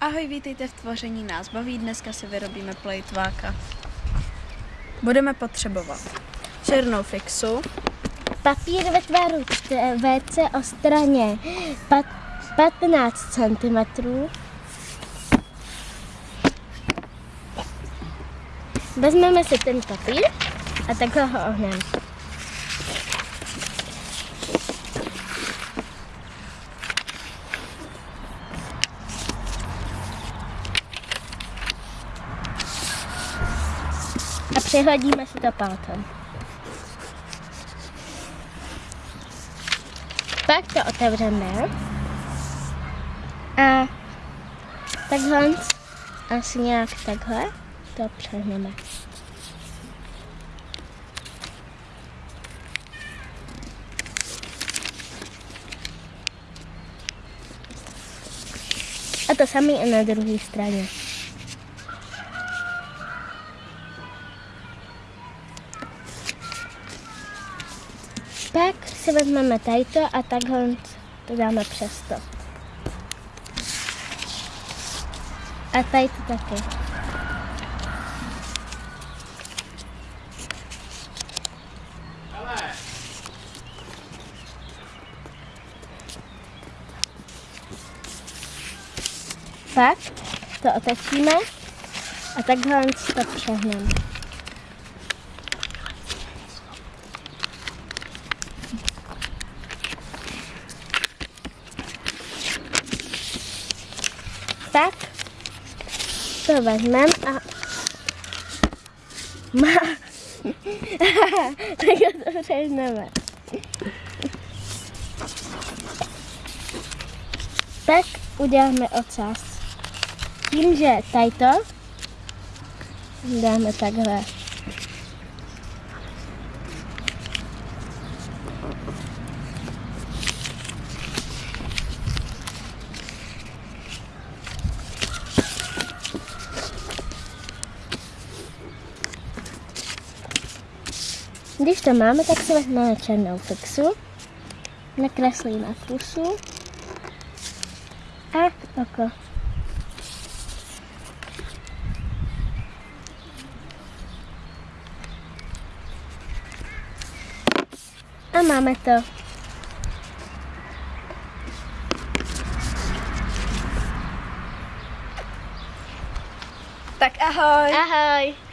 Ahoj, vítejte v tvoření nás baví. Dneska si vyrobíme plejtváka. Budeme potřebovat černou fixu, Papír ve tvaru WC o straně pat- 15 cm. Vezmeme si ten papír a takhle ho ohneme. A přihladíme si to palcem. Pak to otevřeme. A takhle, asi nějak takhle, to přehneme. A to samé i na druhé straně. Si vezmeme tajto a takhle to dáme přes to. A tady to taky. Pak to otočíme a takhle to přehneme. Tak to vezmeme a má... tak to přehneme. Tak uděláme ocas. Tím, že tady to dáme takhle. Když to máme, tak si vezmeme černou fixu, nakreslíme pusu a oko. A máme to. Tak ahoj! Ahoj!